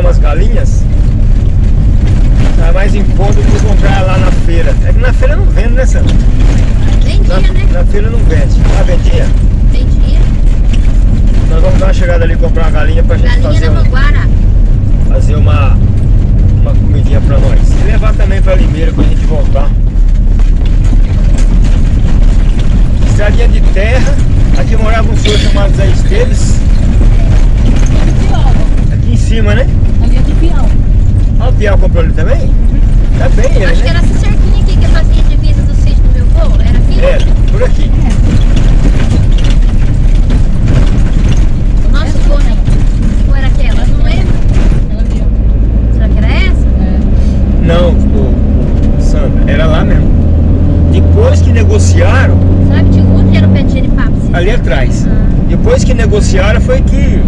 comprar umas galinhas. Tá mais em conta do que comprar lá na feira. É que na feira não vende, né, Sandra? Vendia, Na, né? na feira não vende. Ah, vendia? Vendia. Nós vamos dar uma chegada ali e comprar uma galinha pra gente Galinha fazer, na um, Manguara. fazer uma, uma comidinha pra nós. E levar também pra Limeira quando a gente voltar. Estradinha de terra. Aqui morava um senhor chamado Zé Esteves. Cima, né? Ali é de peão. Ah, o Piau comprou ele também? Tá bem ele, Acho que né? era essa cerquinha aqui que fazia divisa do sítio do meu avô. Era aqui? É, por aqui. O nosso avô, né? Ou era aquela? Não lembro. Ela. Será que era essa? É. Não, o Sandra, era lá mesmo. Depois que negociaram, que um outro que era o pé de assim? ali atrás. Ah. Depois que negociaram foi que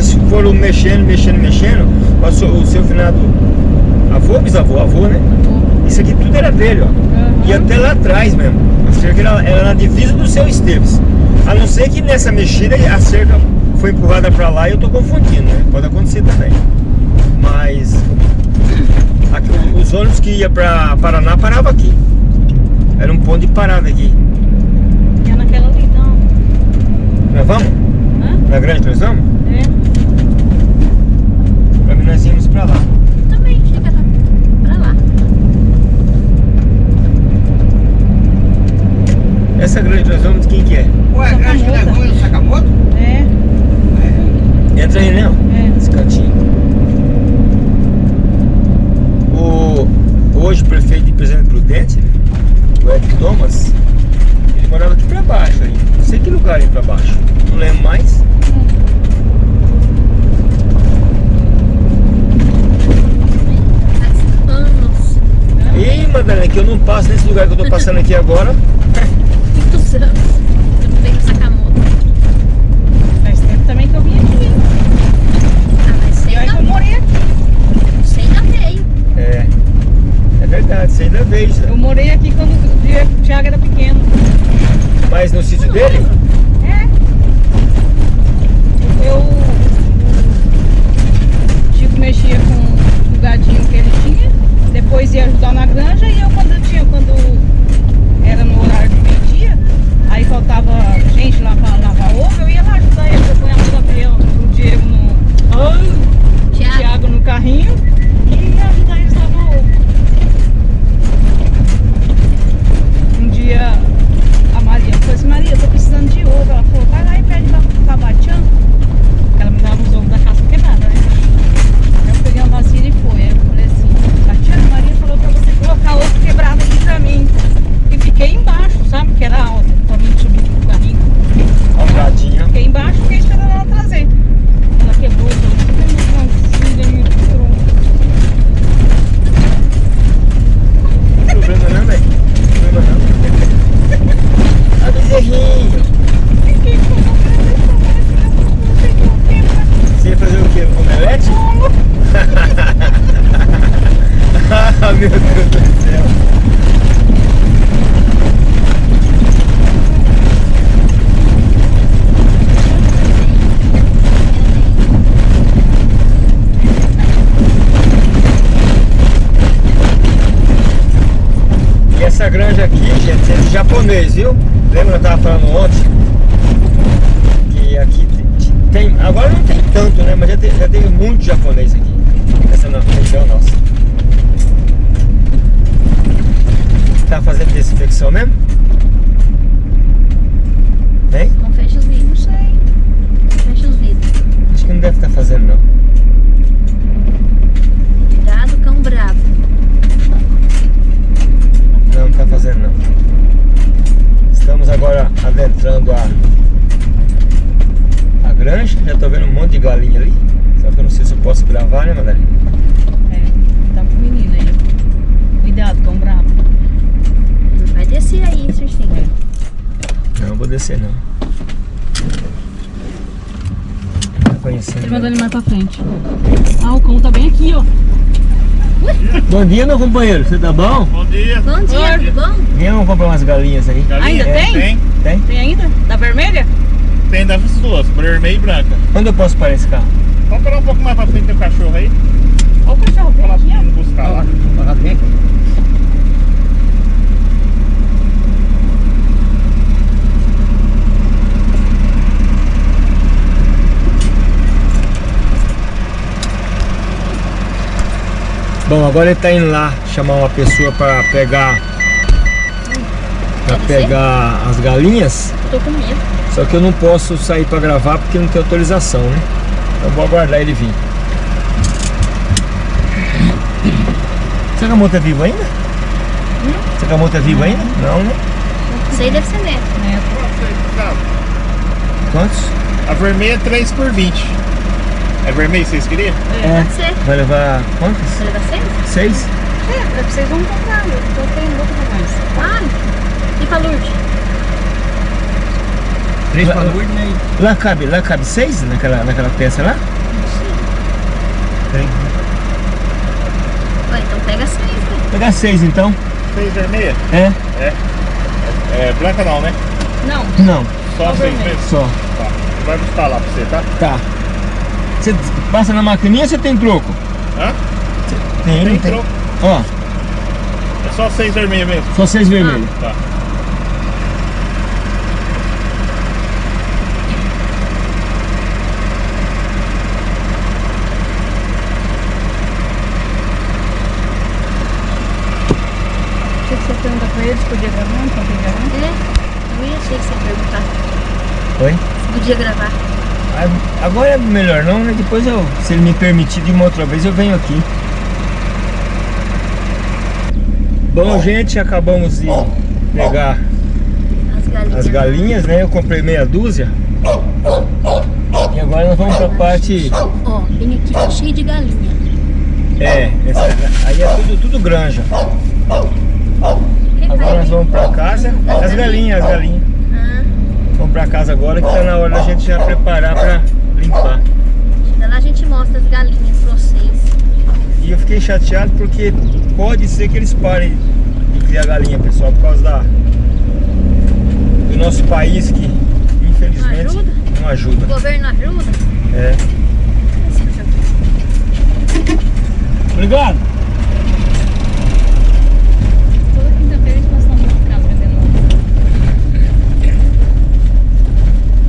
eles foram mexendo, mexendo, mexendo. Passou o seu finado avô, bisavô, avô, né? Isso aqui tudo era dele, ó. Aham. E até lá atrás mesmo. A cerca era, era na divisa do seu Esteves. A não ser que nessa mexida a cerca foi empurrada pra lá e eu tô confundindo, né? Pode acontecer também. Mas aqui, os ônibus que ia pra Paraná paravam aqui. Era um ponto de parada aqui. É naquela ali, então. Nós vamos? Hã? Na grande nós vamos? É. Pra mim nós íamos pra lá. Também chega lá. pra lá. Essa grande nós vamos, quem que é? Ué, grande que levou no Sakamoto? É. Entra aí, né? É. Esse cantinho. O, hoje o prefeito de Presidente Prudente, o Ed Thomas, ele morava aqui pra baixo aí. Não sei que lugar aí pra baixo. Não lembro mais. Anos. Ih, Madalena, que eu não passo nesse lugar que eu tô passando aqui agora. Muitos anos. Eu não venho no Sakamoto. Faz tempo também que eu vim aqui. Ah, mas você E aí eu ainda, morei aqui. você ainda veio. É. É verdade, você ainda veio já. Eu morei aqui quando o Diego- o Thiago era pequeno. Mas no sítio dele? É. Eu. O Chico mexia com o gadinho que ele tinha. Depois ia ajudar na granja e eu quando eu tinha, quando era no horário de meio-dia, aí faltava gente lá pra lavar ovo, eu ia lá ajudar ele, eu punhava o Gabriel, o Diego no. Ai, o Tiago. Thiago no carrinho e ia ajudar eles a lavar ovo. Um dia a Maria falou assim, Maria, eu tô precisando de ovo. Ela falou, vai lá e pede lá pro Tabatian. Ela me dava os ovos da casca quebrada, né? Eu peguei uma vasilha e foi. Aí eu falei assim, Tatiana, a Maria falou pra você colocar ovo quebrado aqui pra mim. E fiquei embaixo, sabe? Que era alta, pra mim subir pro carrinho. Algadinha. Fiquei embaixo e fiquei esperando ela trazer. Ela quebrou, eu falei, "Ai, meu filho, me tirou." Não tem problema não, velho. Não tem problema não. Ah, bezerrinho. Fiquei com vontade de tomar esse negócio, não sei o que eu quero, mas Você ia fazer o quê? Omelete? ah, meu Deus do céu. E essa granja aqui, gente, é de japonês, viu? Lembra que eu tava falando ontem? Que aqui te- tem, agora não tem tanto, né? Mas já teve, já teve muito japonês aqui. Essa região nossa. Tá fazendo desinfecção mesmo? Hein? Não fecha os vidros. Não sei. Fecha os vidros. Acho que não deve estar fazendo não. Cuidado, cão bravo. Não, não tá fazendo não. Agora adentrando a, a granja. Já tô vendo um monte de galinha ali. Só que eu não sei se eu posso gravar, né, Madalena? É, tá pro menino aí. Cuidado, cão bravo. Não vai descer aí, Circinho. Não, vou descer não. Tá conhecendo. Ele né? mandou ele mais pra frente. Ah, o cão tá bem aqui, ó. Bom dia, meu companheiro. Você tá bom? Bom dia. Bom dia, tudo bom? Vem, vamos comprar umas galinhas aí. Ainda É, tem? Tem? Tem ainda? Da vermelha? Tem dessas duas, vermelha e branca. Onde eu posso parar esse carro? Vamos parar um pouco mais pra frente, um cachorro aí. Olha o cachorro Vou lá verde, ó. buscar lá. Parar bem. Bom, agora ele tá indo lá chamar uma pessoa para pegar para pegar as galinhas. Eu tô com medo. Só que eu não posso sair para gravar porque não tem autorização, né? Então vou aguardar ele vir. Será que a moto é viva ainda? Será que a moto é viva ainda? Não, né? Isso aí deve ser neto. Quantos? A vermelha é 3 por 20. É vermelho vocês queriam? É. Pode ser. Vai levar quantas? Você leva seis? Seis? É, vocês vão comprar, eu tô tendo outro mais. Ah, e pra Lourdes? Três Lá- pra Lourdes, né? Lá cabe, lá cabe seis naquela, naquela peça lá? Tem. Ué, então pega seis, né? Pegar seis então. 6 vermelha? É? É, branca não, né? Não, Não, Só Só 6 vermelha. mesmo. só. Tá. Vai buscar lá pra você, tá? Tá. Você passa na maquininha ou você tem troco? Hã? Tem, Tem tem? troco. Ó, É só 6 vermelha mesmo. só seis vermelhos. Tá. o que você pergunta pra eles? Podia gravar? Não podia gravar? É, eu ia achei que você ia perguntar Oi? se podia gravar. Ah, Agora é melhor não, né? Depois eu, se ele me permitir de uma outra vez, eu venho aqui. Bom, gente, acabamos de pegar As galinhas. as galinhas, né? Eu comprei meia dúzia. E agora nós vamos pra parte. Ó, vem aqui, tá cheio de galinha. É, essa, aí é tudo, tudo granja. Agora nós vamos pra casa. As galinhas, as galinhas. Ah, Vamos pra casa agora que tá na hora da gente já preparar pra limpar. chega lá a gente mostra as galinhas pra vocês. E eu fiquei chateado porque pode ser que eles parem de criar galinha, pessoal, por causa da do nosso país que infelizmente Não ajuda? não ajuda. O governo ajuda? É. Obrigado. Toda quinta-feira eles passam na casa vendendo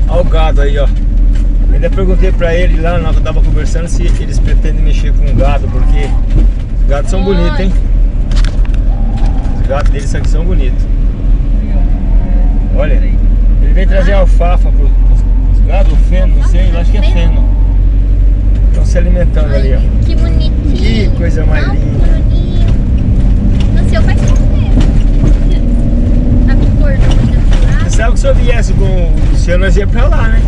Olha o gado aí, ó. Ainda perguntei pra ele lá, eu tava conversando, se eles pretendem mexer com gado, porque os gados são bonitos, hein? Os gados deles aqui são bonitos. Olha, ele veio trazer alfafa pros, pros gados, feno, não sei, eu acho que é feno. Estão se alimentando ali, ó. Que bonitinho. Que coisa mais Tão linda. bonitinho. Nasceu faz tempo. Tá com misturado. Você sabe que se eu viesse com o Luciano, nós ia pra lá, né?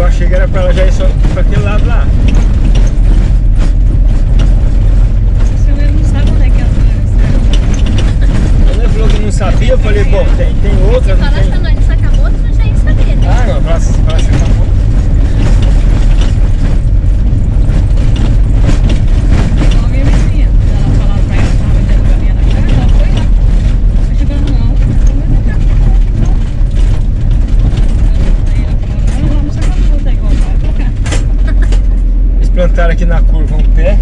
Eu achei que era pra lá, já ir só pra aquele lado lá. Não sabia, eu falei, bom, tem, tem outra, não Falar tem. pra nós de Sakamoto, nós já ia saber, né? Ah, não, pra, pra você tá bom. Igual a minha vizinha. Ela falava pra ela que tava vendendo galinha na casa, ela foi lá. Aí chegando, não, não vai deixar. Não. Aí ela falou, não, vamos sacar tudo, é igual, vai colocar. Eles plantaram aqui na curva um pé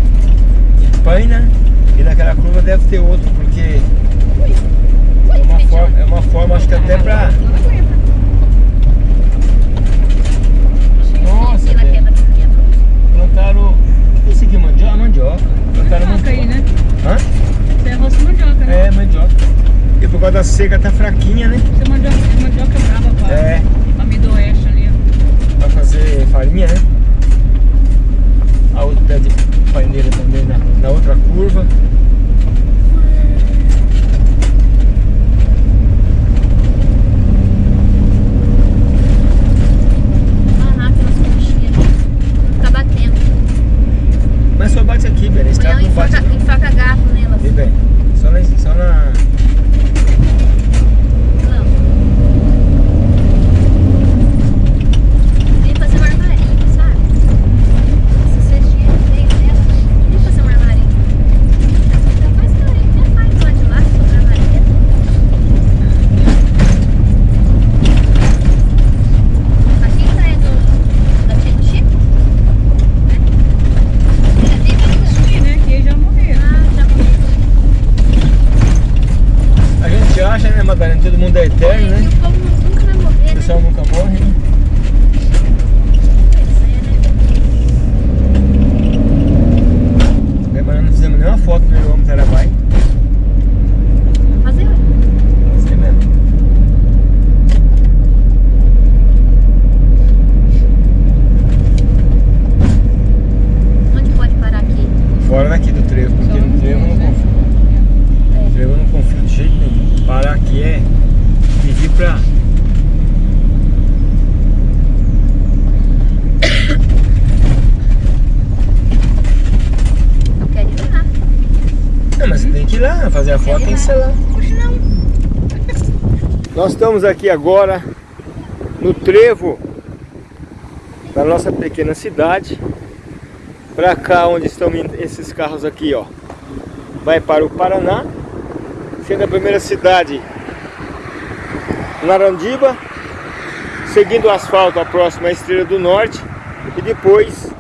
de paina e naquela curva deve ter outro, porque é uma forma, é uma forma acho que até aguenta. Nossa, velho. Plantaram. O que é isso aqui? Mandioca? Mandioca. Plantaram Mandioca aí, né? Hã? É rosto mandioca, né? É, mandioca. E por causa da seca tá fraquinha, né? Você é mandioca, mandioca brava pra, É, pra Midoeste ali, ó. pra fazer farinha, né? A outro pé de paineira também na, na outra curva. Batendo. Mas só bate aqui, velho. Esse carro não bate enfaca, gato nelas. E bem, só na, só na. Não. Vem fazer um armarinho, sabe? Essa cestinha veio dela. Vem fazer um armarinho. todo mundo é eterno, né? Que o povo nunca vai morrer, O né? pessoal nunca morre, né? É, mas nós não fizemos nenhuma foto do meu homem Tarabai. Fazer, ué. Você mesmo. Onde pode parar aqui? Fora daqui do trevo, porque no trevo eu não confio. No trevo eu não confio de jeito nenhum. Parar aqui é pedir pra. Eu quero ir lá. Não, mas você tem que ir lá, fazer a foto não. Nós estamos aqui agora no trevo da nossa pequena cidade. Pra cá onde estão esses carros aqui, ó. Vai para o Paraná. Sendo a primeira cidade Narandiba. Seguindo o asfalto, a próxima Estrela do Norte. E depois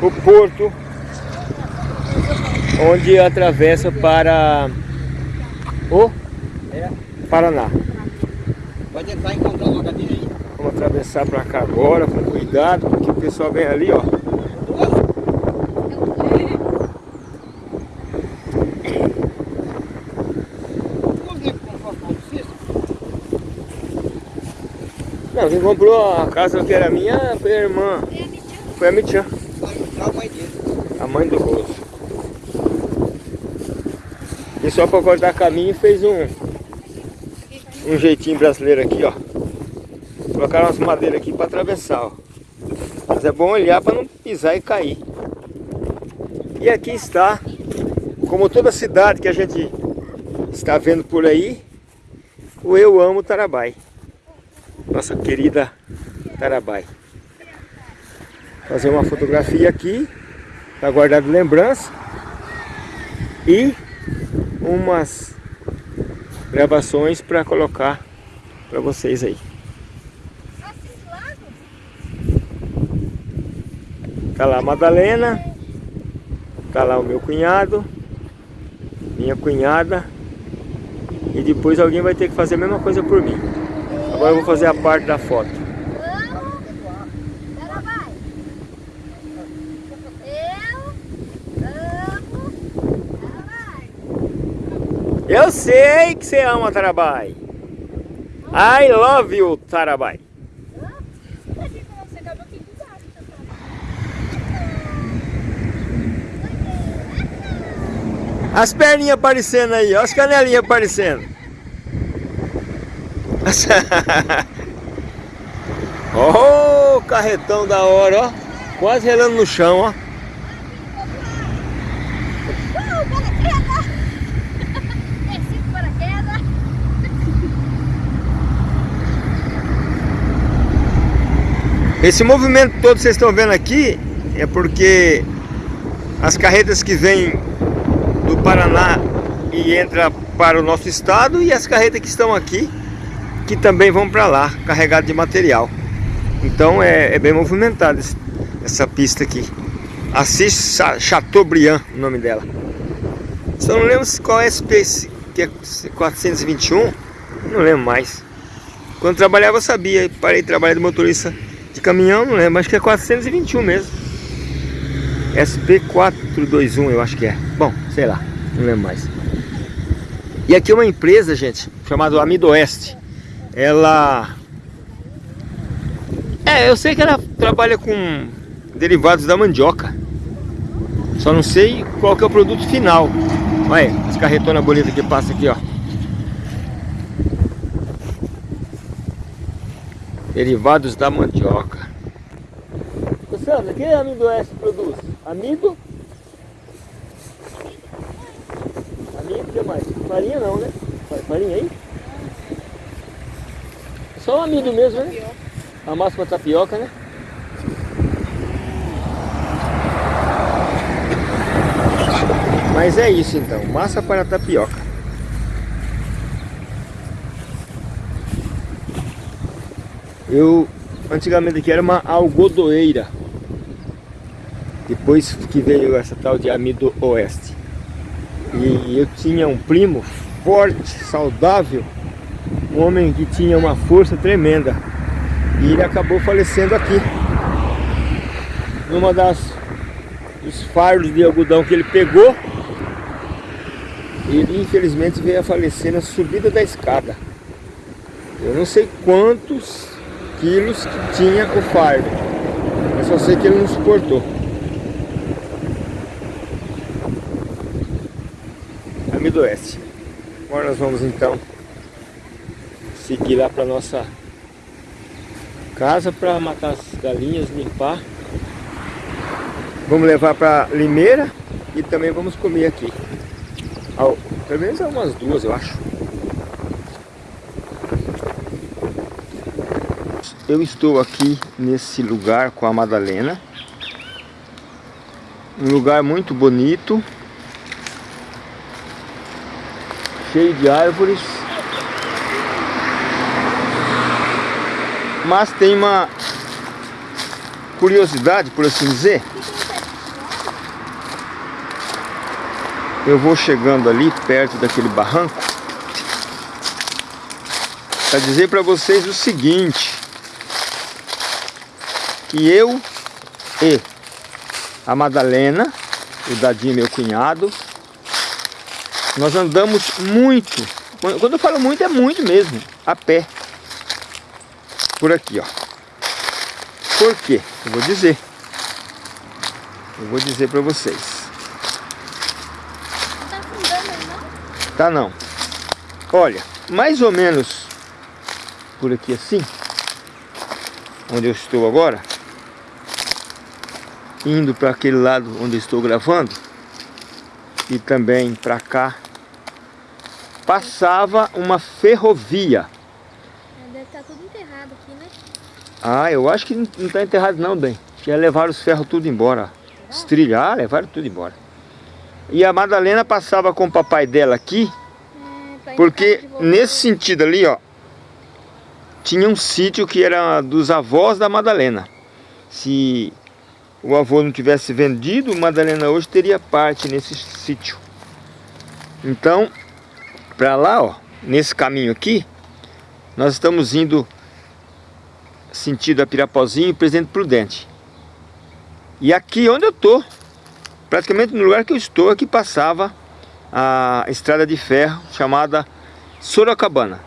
o Porto, onde atravessa para o Paraná. Pode entrar e encontrar uma cadeira aí. Vamos atravessar para cá agora, com cuidado, porque o pessoal vem ali, ó. Não, quem comprou a casa que era minha foi a irmã, foi a Mitian, a mãe dele. a mãe do Roso. Só para cortar caminho fez um, um jeitinho brasileiro aqui, ó. Colocaram umas madeiras aqui para atravessar, ó. Mas é bom olhar para não pisar e cair. E aqui está, como toda cidade que a gente está vendo por aí, o Eu Amo Tarabai. Nossa querida Tarabai. Fazer uma fotografia aqui, para guardar de lembrança. E umas gravações para colocar para vocês aí. Tá lá a Madalena, tá lá o meu cunhado, minha cunhada e depois alguém vai ter que fazer a mesma coisa por mim. Agora eu vou fazer a parte da foto. Amo. Ela vai. Eu amo. Ela vai. Eu sei que você ama Tarabai. I love you, Tarabai. As perninhas aparecendo aí, ó, as canelinhas aparecendo. oh, carretão da hora, ó. Quase relando no chão, ó. Esse movimento todo que vocês estão vendo aqui é porque as carretas que vêm do Paraná e entra para o nosso estado e as carretas que estão aqui que também vão para lá, carregadas de material. Então é, é bem movimentada essa pista aqui. Assis Cha- Chateaubriand, o nome dela. Só não lembro qual é esse que é 421, não lembro mais. Quando trabalhava eu sabia, parei de trabalhar de motorista de caminhão, não lembro, acho que é 421 mesmo. SP421 eu acho que é. Bom, sei lá, não lembro mais. E aqui é uma empresa, gente, chamada Amido Oeste. Ela... É, eu sei que ela trabalha com derivados da mandioca. Só não sei qual que é o produto final. Olha aí, as carretonas bonitas que passa aqui, ó. Derivados da mandioca. Sandra, que amido oeste produz? Amido? Amido, o que mais? Farinha não, né? Fa- Farinha aí? Só o amido mesmo, né? A massa pra tapioca, né? Mas é isso então, massa para tapioca. Eu antigamente aqui era uma algodoeira. Depois que veio essa tal de amido oeste. E eu tinha um primo forte, saudável, Um homem que tinha uma força tremenda. E ele acabou falecendo aqui. Numa das dos fardos de algodão que ele pegou. Ele infelizmente veio a falecer na subida da escada. Eu não sei quantos quilos que tinha o fardo. Mas só sei que ele não suportou. Amigo do Oeste. Agora nós vamos então seguir lá para nossa casa para matar as galinhas, limpar. Vamos levar para Limeira e também vamos comer aqui. Ao, pelo menos umas duas, eu acho. Eu estou aqui nesse lugar com a Madalena. Um lugar muito bonito. Cheio de árvores. Mas tem uma curiosidade, por assim dizer. Eu vou chegando ali perto daquele barranco para dizer para vocês o seguinte que eu e a Madalena, o Dadinho meu cunhado, nós andamos muito, quando eu falo muito é muito mesmo, a pé, por aqui ó. Por quê? Eu vou dizer. Eu vou dizer para vocês. Não tá afundando não? Tá não. Olha, mais ou menos por aqui assim, onde eu estou agora, indo para aquele lado onde estou gravando, e também para cá, passava uma ferrovia. É, Deve estar tudo enterrado aqui, né? Ah, eu acho que não está enterrado não, bem. Já levaram os ferros tudo embora. Os trilhos, ah, levaram tudo embora. E a Madalena passava com o papai dela aqui, É, porque nesse sentido ali, ó, tinha um sítio que era dos avós da Madalena. Se o avô não tivesse vendido, Madalena hoje teria parte nesse sítio. Então, para lá, ó, nesse caminho aqui, nós estamos indo sentido a Pirapozinho e Presidente Prudente. E aqui onde eu tô, praticamente no lugar que eu estou, aqui passava a estrada de ferro chamada Sorocabana.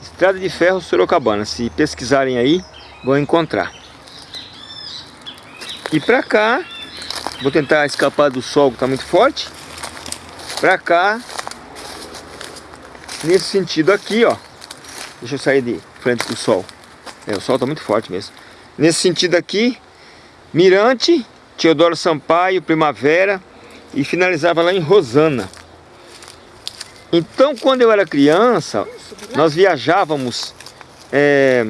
Estrada de ferro Sorocabana. Se pesquisarem aí, vão encontrar. E pra cá, vou tentar escapar do sol que está muito forte. Pra cá, nesse sentido aqui, ó. Deixa eu sair de frente do sol. É, o sol está muito forte mesmo. Nesse sentido aqui, Mirante, Teodoro Sampaio, Primavera e finalizava lá em Rosana. Então, quando eu era criança, nós viajávamos é,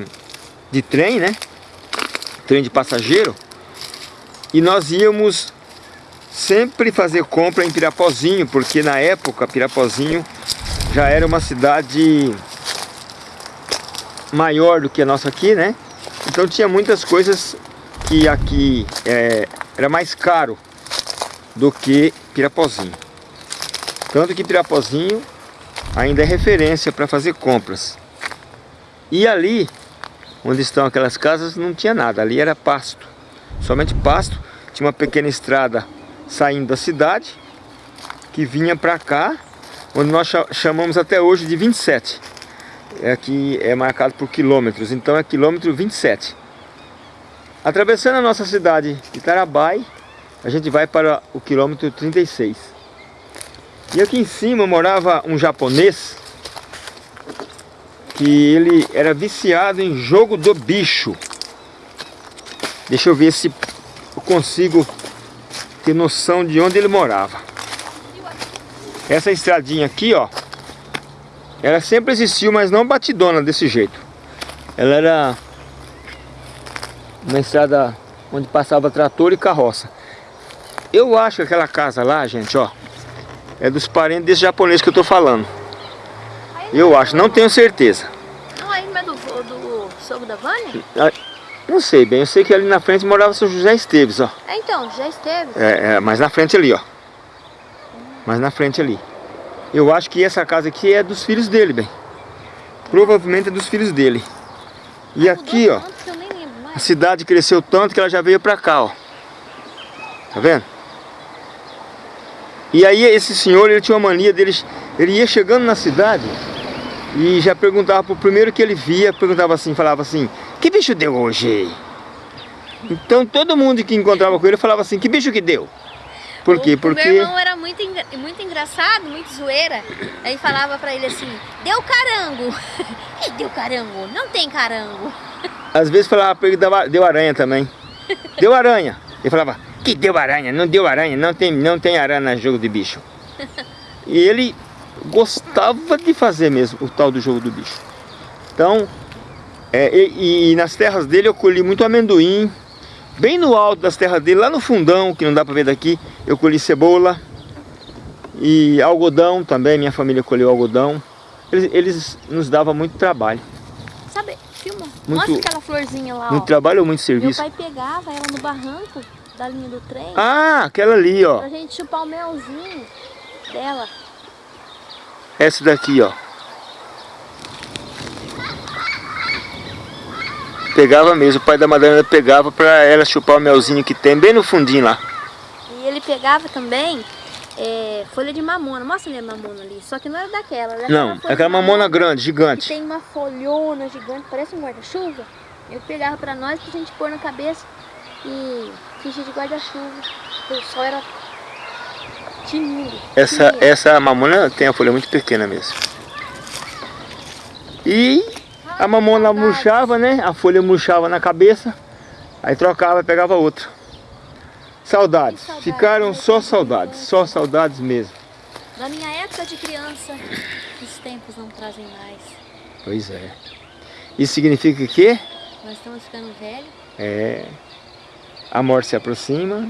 de trem, né? Trem de passageiro. E nós íamos sempre fazer compra em Pirapozinho, porque na época Pirapozinho já era uma cidade maior do que a nossa aqui, né? Então tinha muitas coisas que aqui é, era mais caro do que Pirapozinho. Tanto que Pirapozinho ainda é referência para fazer compras. E ali, onde estão aquelas casas, não tinha nada. Ali era pasto. Somente pasto. Tinha uma pequena estrada saindo da cidade, que vinha para cá, onde nós cha- chamamos até hoje de 27. É Aqui é marcado por quilômetros, então é quilômetro 27. Atravessando a nossa cidade de Tarabai, a gente vai para o quilômetro 36. E aqui em cima morava um japonês que ele era viciado em jogo do bicho. Deixa eu ver se eu consigo ter noção de onde ele morava. Essa estradinha aqui, ó, ela sempre existiu, mas não batidona desse jeito. Ela era uma estrada onde passava trator e carroça. Eu acho que aquela casa lá, gente, ó, é dos parentes desse japonês que eu tô falando. Eu acho, não tenho certeza. Não, é do, do sogro da Vânia? Ah, Não sei bem, eu sei que ali na frente morava o seu José Esteves, ó. É, então, já esteve. É, é, mais na frente ali, ó. Mais na frente ali. Eu acho que essa casa aqui é dos filhos dele, bem. Provavelmente é dos filhos dele. E aqui, ó, a cidade cresceu tanto que ela já veio pra cá, ó. Tá vendo? E aí esse senhor, ele tinha uma mania dele, ele ia chegando na cidade e já perguntava pro primeiro que ele via, perguntava assim, falava assim, que bicho deu hoje? Então todo mundo que encontrava com ele falava assim, que bicho que deu? Por quê? O- O Porque meu irmão era muito, engra- muito engraçado, muito zoeira. Aí falava pra ele assim, deu carango. que deu carango? Não tem carango. às vezes falava pra ele deu aranha também. Deu aranha. Ele falava, que deu aranha? Não deu aranha, não tem, não tem aranha no jogo de bicho. E ele gostava de fazer mesmo o tal do jogo do bicho. Então, é, e, e nas terras dele eu colhi muito amendoim. Bem no alto das terras dele, lá no fundão, que não dá pra ver daqui, eu colhi cebola. E algodão também, minha família colheu algodão. Eles, eles nos davam muito trabalho. Sabe, filma. Muito- Mostra aquela florzinha lá, Muito ó. trabalho ou muito Meu serviço? pai pegava ela no barranco da linha do trem Ah, aquela ali, ó. pra gente chupar o melzinho dela. Essa daqui, ó. Pegava mesmo, o pai da Madalena pegava pra ela chupar o melzinho que tem bem no fundinho lá. E ele pegava também é, folha de mamona. Mostra ali a mamona ali. Só que não era daquela. Era Não, folha aquela de mamona grande, gigante. tem uma folhona gigante, parece um guarda-chuva. Ele pegava pra nós pra gente pôr na cabeça e fingir de guarda-chuva. O sol era tinindo. Essa, tinindo. essa mamona tem a folha muito pequena mesmo. E a mamona murchava, né? A folha murchava na cabeça. Aí trocava e pegava outra. Saudades. Que saudades, Ficaram né? só saudades. Só saudades mesmo. Da minha época de criança, os tempos não trazem mais. Pois é. Isso significa que Nós estamos ficando velhos. É, a morte se aproxima.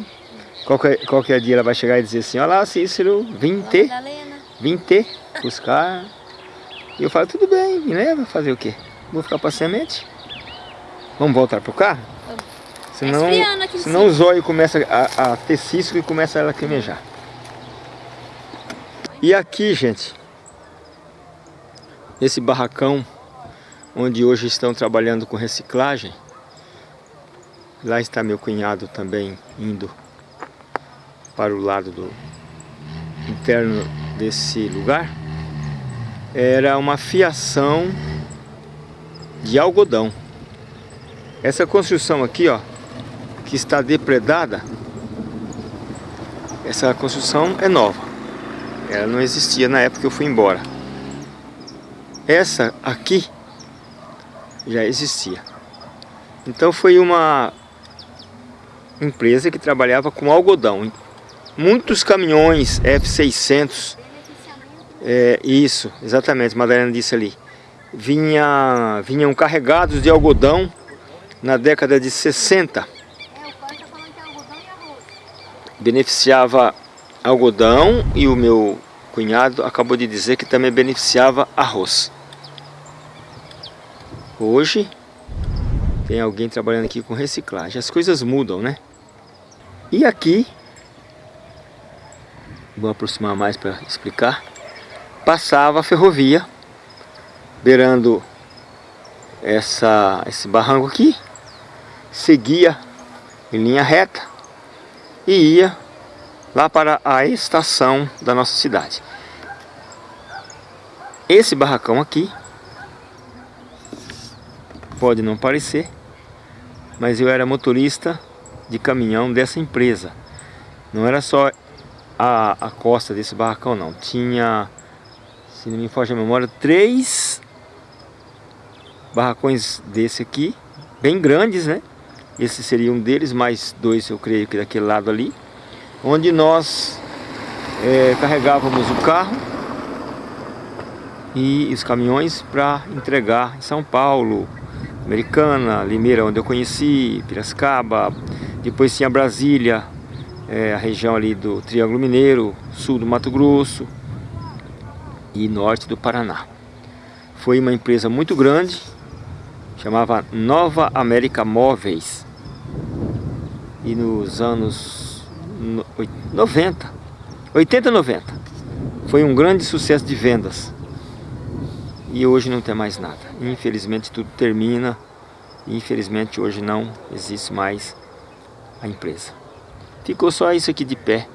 Qualquer, qualquer dia ela vai chegar e dizer assim, olha lá Cícero, vim Lá te, Madalena. vim te buscar. E eu falo, tudo bem, me leva, fazer o quê? Vou ficar para semente? Vamos voltar pro carro? Vamos. Senão, Tá senão o zóio começa a, a ter cisco e começa a lacrimejar. E aqui, gente, nesse barracão, onde hoje estão trabalhando com reciclagem, lá está meu cunhado também indo para o lado do interno desse lugar, era uma fiação de algodão. Essa construção aqui, ó, que está depredada, essa construção é nova. Ela não existia na época que eu fui embora. Essa aqui já existia. Então foi uma empresa que trabalhava com algodão. Muitos caminhões F600, é, isso, exatamente, Madalena disse ali, vinha, vinham carregados de algodão na década de 60. É, tá é algodão arroz. beneficiava algodão e o meu cunhado acabou de dizer que também beneficiava arroz. Hoje tem alguém trabalhando aqui com reciclagem. As coisas mudam, né? E aqui, vou aproximar mais para explicar, passava a ferrovia beirando essa, esse barranco aqui, seguia em linha reta e ia lá para a estação da nossa cidade. Esse barracão aqui pode não parecer, mas eu era motorista de caminhão dessa empresa. Não era só a, a costa desse barracão não, tinha, se não me foge a memória, três barracões desse aqui, bem grandes, né? Esse seria um deles, mais dois eu creio que daquele lado ali onde nós é, carregávamos o carro e os caminhões para entregar em São Paulo, Americana, Limeira, onde eu conheci, Piracicaba, depois tinha Brasília, é, a região ali do Triângulo Mineiro, sul do Mato Grosso e norte do Paraná. Foi uma empresa muito grande, chamava Nova América Móveis. E nos anos no- oi- 90, 80 90, foi um grande sucesso de vendas. e hoje não tem mais nada. Infelizmente tudo termina, infelizmente hoje não existe mais a empresa. Ficou só isso aqui de pé.